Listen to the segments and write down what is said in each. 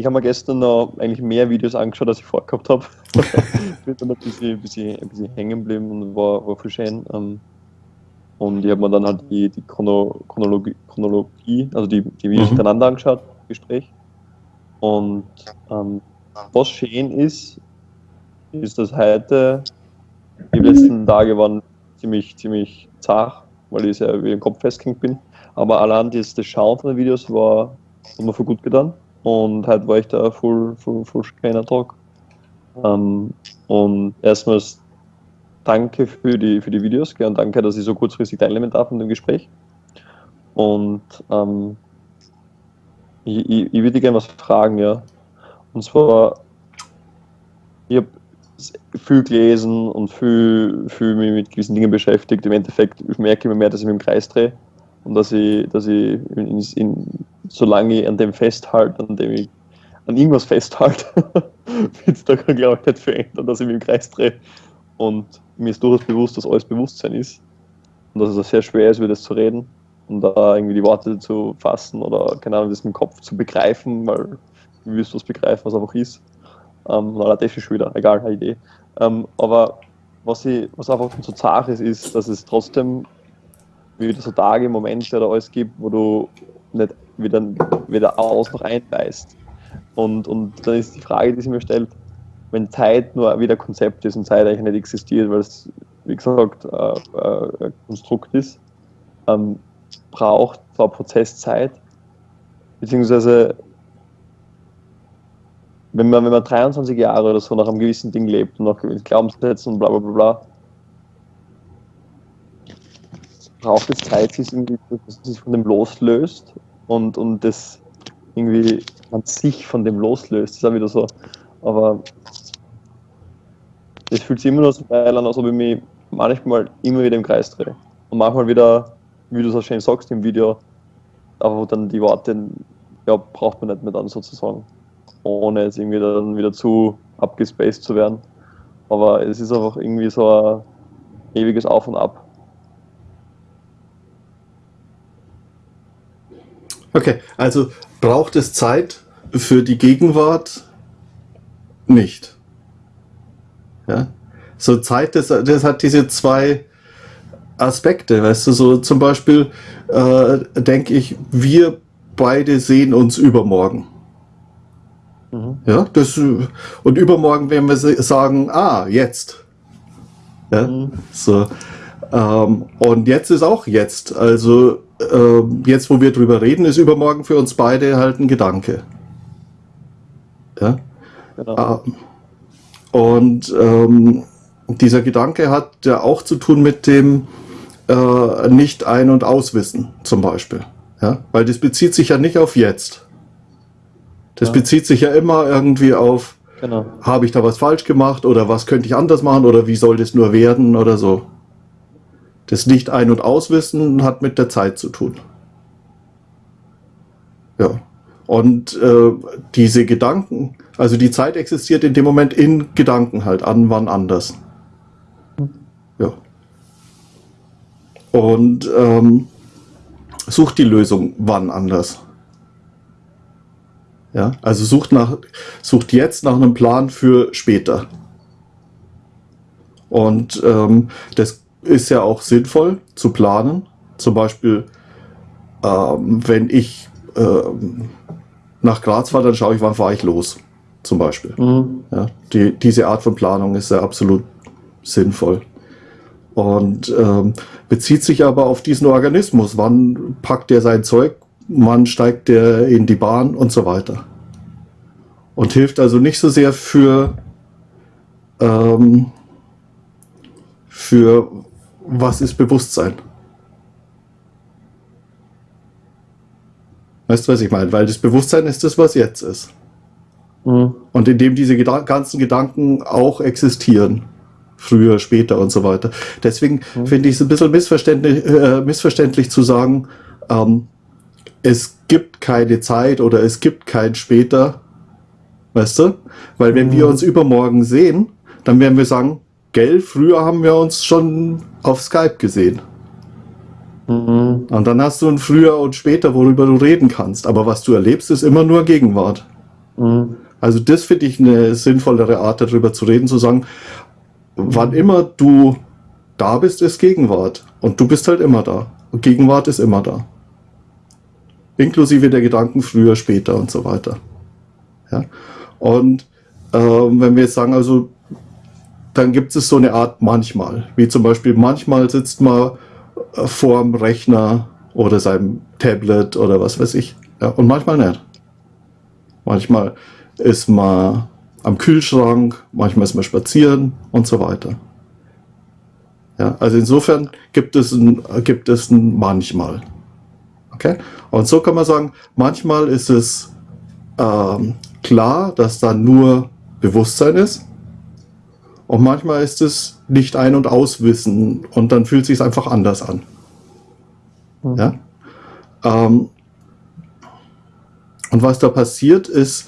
ich habe mir gestern noch eigentlich mehr Videos angeschaut, als ich vorgehabt habe. bin dann ein bisschen, bisschen, ein bisschen hängen geblieben und war, war voll schön. Ähm, und ich habe mir dann halt die, die Chrono, Chronologie, Chronologie, also die, die Videos mhm. hintereinander angeschaut, Gespräch. Und ähm, was schön ist, ist, dass heute, die letzten Tage waren ziemlich, ziemlich zart, weil ich sehr wie im Kopf festgehängt bin. Aber allein das, das Schauen von den Videos war, hat mir voll gut getan. Und heute war ich da voll, voll, voll schöner Tag. Ähm, und erstmals danke für die, für die Videos und danke, dass ich so kurzfristig teilnehmen darf in dem Gespräch. Und ähm, ich, ich, ich würde gerne was fragen, ja. Und zwar, ich habe viel gelesen und viel, viel mich mit gewissen Dingen beschäftigt. Im Endeffekt merke ich immer mehr, dass ich mich im Kreis drehe und dass ich, dass ich in, in, solange ich an dem festhalte, an dem ich an irgendwas festhalte, wird es da, glaube ich, nicht verändern, dass ich mich im Kreis drehe. Und mir ist durchaus bewusst, dass alles Bewusstsein ist und dass es auch sehr schwer ist, über das zu reden und da irgendwie die Worte zu fassen oder, keine Ahnung, das dem Kopf zu begreifen, weil du wirst was begreifen, was einfach ist. Ähm, na, das ist schon wieder, egal, eine Idee. Ähm, aber was, ich, was einfach so zart ist, ist, dass es trotzdem wieder so Tage, Momente oder alles gibt, wo du nicht wieder, weder aus noch einbeißt. Und, und dann ist die Frage, die sich mir stellt, wenn Zeit nur wieder Konzept ist und Zeit eigentlich nicht existiert, weil es, wie gesagt, äh, äh, ein Konstrukt ist, ähm, braucht zwar Prozesszeit, beziehungsweise wenn man, wenn man 23 Jahre oder so nach einem gewissen Ding lebt und nach Glaubenssätzen und bla bla bla bla, braucht es Zeit, sich irgendwie, von dem loslöst und, und das irgendwie man sich von dem loslöst. Das ist auch wieder so. Aber es fühlt sich immer noch so geil an, als ob ich mich manchmal immer wieder im Kreis drehe. Und manchmal wieder, wie du so schön sagst im Video, aber dann die Worte, ja, braucht man nicht mehr dann sozusagen. Ohne jetzt irgendwie dann wieder zu abgespaced zu werden. Aber es ist einfach irgendwie so ein ewiges Auf und Ab. Okay, also braucht es Zeit für die Gegenwart? Nicht. Ja? So Zeit, das, das hat diese zwei Aspekte, weißt du, so zum Beispiel äh, denke ich, wir beide sehen uns übermorgen. Mhm. Ja, das, und übermorgen werden wir sagen, ah, jetzt. Ja, mhm. so. Ähm, und jetzt ist auch jetzt. Also äh, jetzt, wo wir drüber reden, ist übermorgen für uns beide halt ein Gedanke. Ja? Genau. Ähm, und ähm, dieser Gedanke hat ja auch zu tun mit dem äh, nicht ein- und auswissen zum Beispiel. Ja? Weil das bezieht sich ja nicht auf jetzt. Das ja. bezieht sich ja immer irgendwie auf, genau. habe ich da was falsch gemacht oder was könnte ich anders machen oder wie soll das nur werden oder so. Das Nicht ein- und Auswissen hat mit der Zeit zu tun. Ja. Und äh, diese Gedanken, also die Zeit existiert in dem Moment in Gedanken halt, an wann anders. Ja. Und ähm, sucht die Lösung wann anders. Ja, also sucht nach, sucht jetzt nach einem Plan für später. Und ähm, das ist ja auch sinnvoll zu planen. Zum Beispiel, ähm, wenn ich ähm, nach Graz fahre, dann schaue ich, wann fahre ich los. Zum Beispiel. Mhm. Ja, die, diese Art von Planung ist ja absolut sinnvoll. Und ähm, bezieht sich aber auf diesen Organismus. Wann packt der sein Zeug? Wann steigt der in die Bahn und so weiter? Und hilft also nicht so sehr für, ähm, für was ist Bewusstsein? Weißt du, was ich meine? Weil das Bewusstsein ist das, was jetzt ist. Mhm. Und indem diese Gedan ganzen Gedanken auch existieren. Früher, später und so weiter. Deswegen mhm. finde ich es ein bisschen missverständlich, äh, missverständlich zu sagen, ähm, es gibt keine Zeit oder es gibt kein später. Weißt du? Weil wenn mhm. wir uns übermorgen sehen, dann werden wir sagen, gell, früher haben wir uns schon auf Skype gesehen. Mhm. Und dann hast du ein früher und später, worüber du reden kannst. Aber was du erlebst, ist immer nur Gegenwart. Mhm. Also das finde ich eine sinnvollere Art, darüber zu reden, zu sagen, wann immer du da bist, ist Gegenwart. Und du bist halt immer da. Und Gegenwart ist immer da. Inklusive der Gedanken früher, später und so weiter. Ja? Und ähm, wenn wir jetzt sagen, also dann gibt es so eine Art manchmal, wie zum Beispiel manchmal sitzt man äh, vorm Rechner oder seinem Tablet oder was weiß ich. Ja, und manchmal nicht. Manchmal ist man am Kühlschrank, manchmal ist man spazieren und so weiter. Ja, also insofern gibt es ein, gibt es ein manchmal. Okay? Und so kann man sagen, manchmal ist es ähm, klar, dass da nur Bewusstsein ist. Und manchmal ist es nicht ein- und auswissen und dann fühlt es sich einfach anders an. Mhm. Ja? Ähm, und was da passiert ist,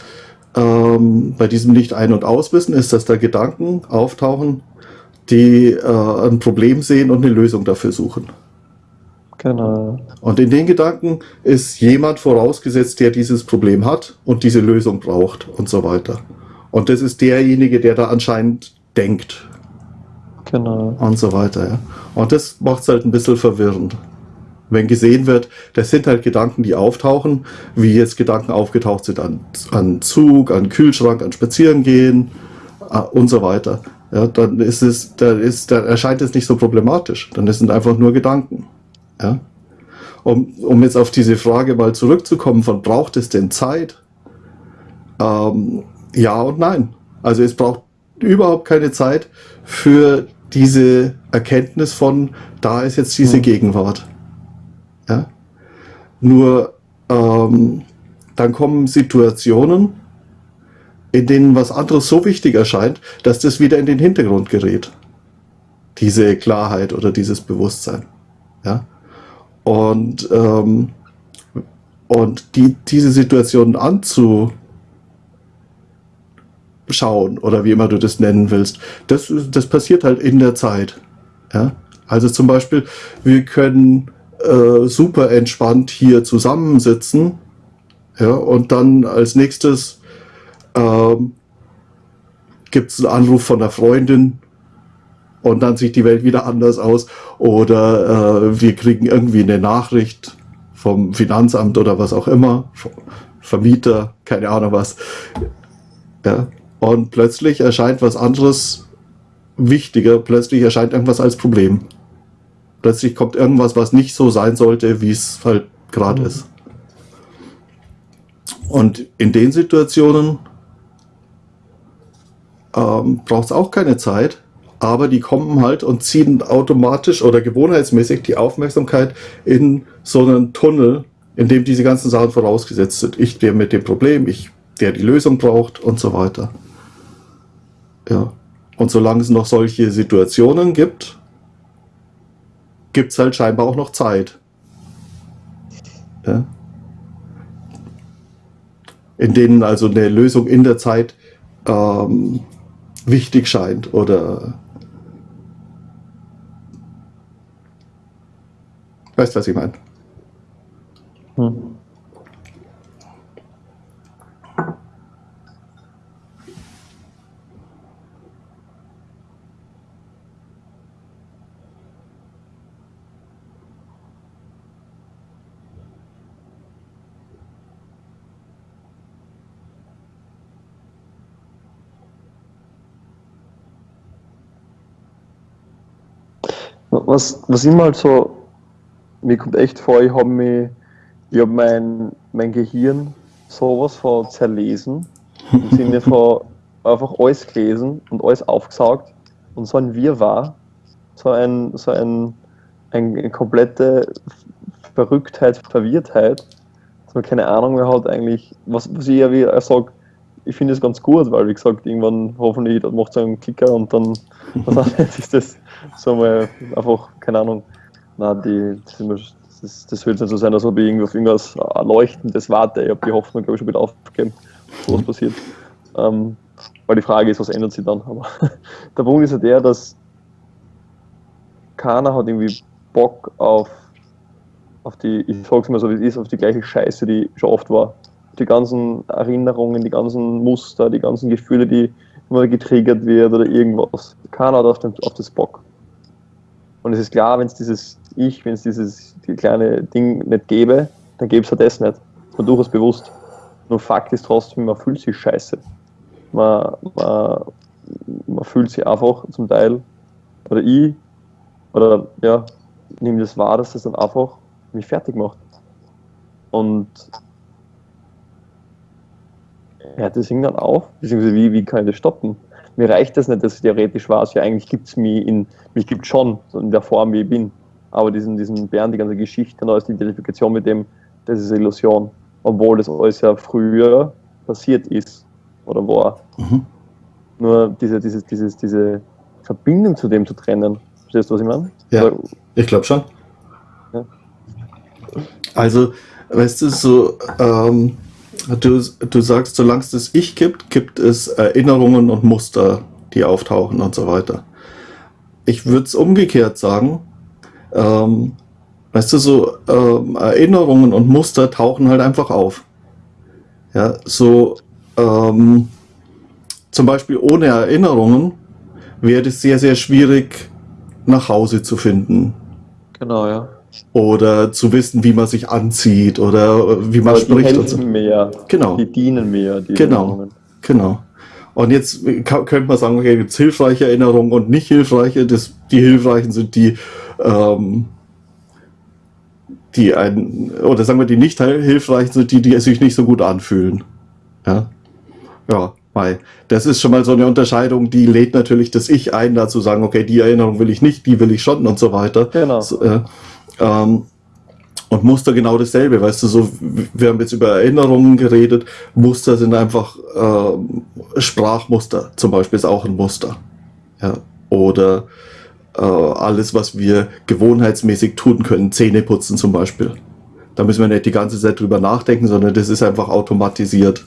ähm, bei diesem Nicht ein- und Auswissen, ist, dass da Gedanken auftauchen, die äh, ein Problem sehen und eine Lösung dafür suchen. Genau. Und in den Gedanken ist jemand vorausgesetzt, der dieses Problem hat und diese Lösung braucht und so weiter. Und das ist derjenige, der da anscheinend denkt. Genau. Und so weiter, ja. Und das macht es halt ein bisschen verwirrend wenn gesehen wird, das sind halt Gedanken, die auftauchen, wie jetzt Gedanken aufgetaucht sind an, an Zug, an Kühlschrank, an Spazierengehen äh, und so weiter. Ja, dann ist es, da ist, da erscheint es nicht so problematisch. Dann sind einfach nur Gedanken. Ja. Um, um jetzt auf diese Frage mal zurückzukommen, von braucht es denn Zeit? Ähm, ja und nein. Also es braucht überhaupt keine Zeit für diese Erkenntnis von, da ist jetzt diese hm. Gegenwart. Ja? Nur ähm, dann kommen Situationen, in denen was anderes so wichtig erscheint, dass das wieder in den Hintergrund gerät. Diese Klarheit oder dieses Bewusstsein. Ja? Und, ähm, und die, diese Situationen anzuschauen oder wie immer du das nennen willst, das, das passiert halt in der Zeit. Ja? Also zum Beispiel, wir können äh, super entspannt hier zusammensitzen. Ja, und dann als nächstes ähm, gibt es einen Anruf von einer Freundin und dann sieht die Welt wieder anders aus. Oder äh, wir kriegen irgendwie eine Nachricht vom Finanzamt oder was auch immer, Vermieter, keine Ahnung was. Ja, und plötzlich erscheint was anderes wichtiger, plötzlich erscheint irgendwas als Problem plötzlich kommt irgendwas, was nicht so sein sollte, wie es halt gerade mhm. ist. Und in den Situationen ähm, braucht es auch keine Zeit, aber die kommen halt und ziehen automatisch oder gewohnheitsmäßig die Aufmerksamkeit in so einen Tunnel, in dem diese ganzen Sachen vorausgesetzt sind. Ich, der mit dem Problem, ich, der die Lösung braucht und so weiter. Ja. Und solange es noch solche Situationen gibt, gibt es halt scheinbar auch noch Zeit. Ja? In denen also eine Lösung in der Zeit ähm, wichtig scheint oder weißt was ich meine? Hm. Was, was immer halt so, mir kommt echt vor, ich habe mich, ich habe mein, mein Gehirn sowas von zerlesen, im Sinne von einfach alles gelesen und alles aufgesaugt und so ein Wirrwarr, so ein, so ein, eine komplette Verrücktheit, Verwirrtheit, dass man keine Ahnung mehr hat eigentlich, was, was ich ja wie sage, ich finde es ganz gut, weil wie gesagt, irgendwann hoffentlich macht es einen Klicker und dann ist das so mal einfach, keine Ahnung, na, die, das, das, das wird nicht so sein, als ob ich irgendwie auf irgendwas Erleuchtendes warte. Ich habe die Hoffnung, glaube ich, schon wieder aufgegeben, was passiert. Ähm, weil die Frage ist, was ändert sich dann? Aber der Punkt ist ja der, dass keiner hat irgendwie Bock auf, auf die, ich sag's mal so wie es ist, auf die gleiche Scheiße, die schon oft war. Die ganzen Erinnerungen, die ganzen Muster, die ganzen Gefühle, die immer getriggert wird oder irgendwas. Keiner hat auf, dem, auf das Bock. Und es ist klar, wenn es dieses Ich, wenn es dieses die kleine Ding nicht gäbe, dann gäbe es ja das nicht. Man durchaus bewusst. Nur Fakt ist trotzdem, man fühlt sich scheiße. Man, man, man fühlt sich einfach zum Teil, oder ich, oder ja, nehme das wahr, dass das dann einfach mich fertig macht. Und ja, das hängt dann auf, beziehungsweise wie, wie kann ich das stoppen? Mir reicht das nicht, dass theoretisch weiß, ja eigentlich gibt es mich in, mich gibt schon, so in der Form, wie ich bin. Aber diesen, diesen Bären, die ganze Geschichte, da ist die Identifikation mit dem, das ist Illusion. Obwohl das alles ja früher passiert ist oder war. Mhm. Nur diese, diese, diese, diese Verbindung zu dem zu trennen. Verstehst du, was ich meine? Ja, ich glaube schon. Ja. Also, weißt du, so, ähm, Du, du sagst, solange es das Ich gibt, gibt es Erinnerungen und Muster, die auftauchen und so weiter. Ich würde es umgekehrt sagen. Ähm, weißt du, so ähm, Erinnerungen und Muster tauchen halt einfach auf. Ja, so ähm, zum Beispiel ohne Erinnerungen wäre es sehr, sehr schwierig, nach Hause zu finden. Genau, ja oder zu wissen, wie man sich anzieht oder wie man Aber spricht. Die helfen so. mir. Genau. Die dienen mir. Die genau. Erinnerungen. Genau. Und jetzt könnte man sagen, okay, gibt es hilfreiche Erinnerungen und nicht hilfreiche. Das, die hilfreichen sind die, ähm, die ein, oder sagen wir, die nicht hilfreichen sind die, die sich nicht so gut anfühlen. Ja. Ja, weil das ist schon mal so eine Unterscheidung, die lädt natürlich das Ich ein, dazu sagen, okay, die Erinnerung will ich nicht, die will ich schon und so weiter. Genau. So, äh, ähm, und Muster genau dasselbe, weißt du, so, wir haben jetzt über Erinnerungen geredet, Muster sind einfach, äh, Sprachmuster zum Beispiel ist auch ein Muster. Ja, oder äh, alles, was wir gewohnheitsmäßig tun können, Zähne putzen zum Beispiel. Da müssen wir nicht die ganze Zeit drüber nachdenken, sondern das ist einfach automatisiert.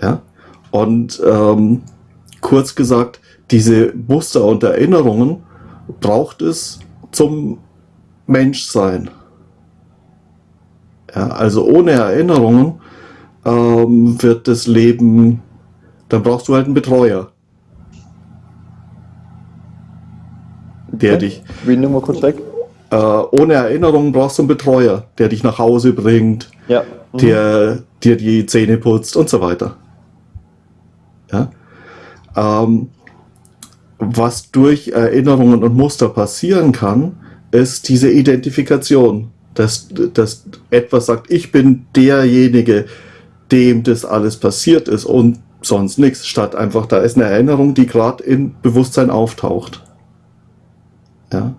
Ja, und ähm, kurz gesagt, diese Muster und Erinnerungen braucht es zum Menschsein. Ja, also ohne Erinnerungen ähm, wird das Leben, dann brauchst du halt einen Betreuer. Der okay. dich. Wie nimm mal kurz weg. Äh, ohne Erinnerungen brauchst du einen Betreuer, der dich nach Hause bringt, ja. mhm. der dir die Zähne putzt und so weiter. Ja? Ähm, was durch Erinnerungen und Muster passieren kann, ist diese Identifikation, dass, dass etwas sagt, ich bin derjenige, dem das alles passiert ist und sonst nichts, statt einfach, da ist eine Erinnerung, die gerade im Bewusstsein auftaucht. Ja.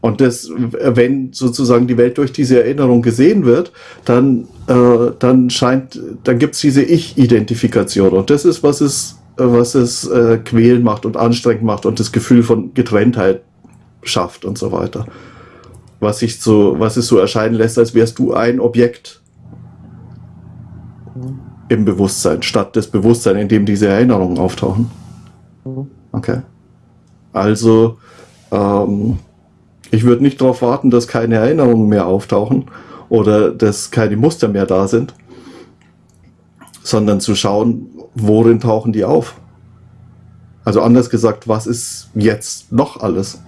Und das, wenn sozusagen die Welt durch diese Erinnerung gesehen wird, dann, äh, dann scheint, dann gibt es diese Ich-Identifikation. Und das ist, was es was es äh, quälend macht und anstrengend macht und das Gefühl von Getrenntheit schafft und so weiter. Was sich so, was es so erscheinen lässt, als wärst du ein Objekt im Bewusstsein, statt das Bewusstsein, in dem diese Erinnerungen auftauchen. Okay. Also, ähm, ich würde nicht darauf warten, dass keine Erinnerungen mehr auftauchen oder dass keine Muster mehr da sind, sondern zu schauen, worin tauchen die auf? Also anders gesagt, was ist jetzt noch alles?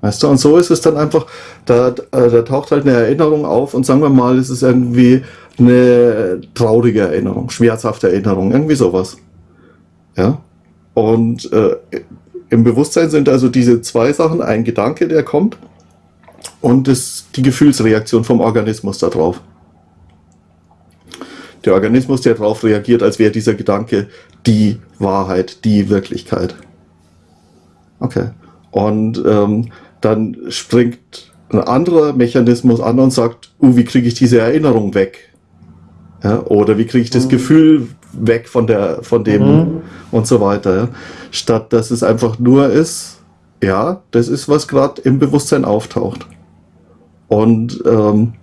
Weißt du, und so ist es dann einfach, da, äh, da taucht halt eine Erinnerung auf und sagen wir mal, es ist irgendwie eine traurige Erinnerung, schmerzhafte Erinnerung, irgendwie sowas. Ja. Und äh, im Bewusstsein sind also diese zwei Sachen, ein Gedanke, der kommt und das, die Gefühlsreaktion vom Organismus darauf der Organismus, der darauf reagiert, als wäre dieser Gedanke die Wahrheit, die Wirklichkeit. Okay. Und ähm, dann springt ein anderer Mechanismus an und sagt, uh, wie kriege ich diese Erinnerung weg? Ja, oder wie kriege ich das mhm. Gefühl weg von der, von dem mhm. und so weiter. Ja? Statt dass es einfach nur ist, ja, das ist, was gerade im Bewusstsein auftaucht. Und, ähm,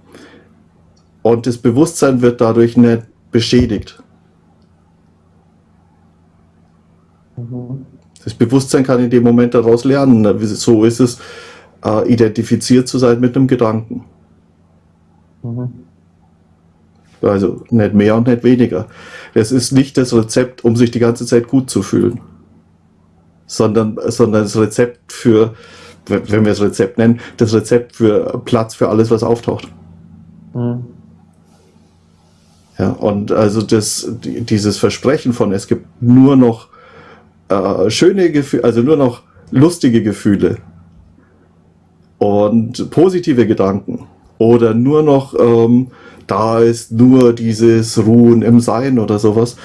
und das Bewusstsein wird dadurch nicht beschädigt. Das Bewusstsein kann in dem Moment daraus lernen. So ist es, äh, identifiziert zu sein mit einem Gedanken. Mhm. Also nicht mehr und nicht weniger. Es ist nicht das Rezept, um sich die ganze Zeit gut zu fühlen, sondern, sondern das Rezept für, wenn wir es Rezept nennen, das Rezept für Platz für alles, was auftaucht. Mhm. Ja, und also das, dieses Versprechen von, es gibt nur noch äh, schöne Gefühle, also nur noch lustige Gefühle und positive Gedanken oder nur noch ähm, da ist nur dieses Ruhen im Sein oder sowas.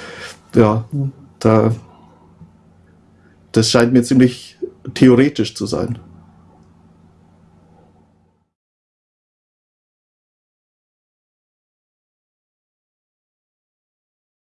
Ja, da das scheint mir ziemlich theoretisch zu sein.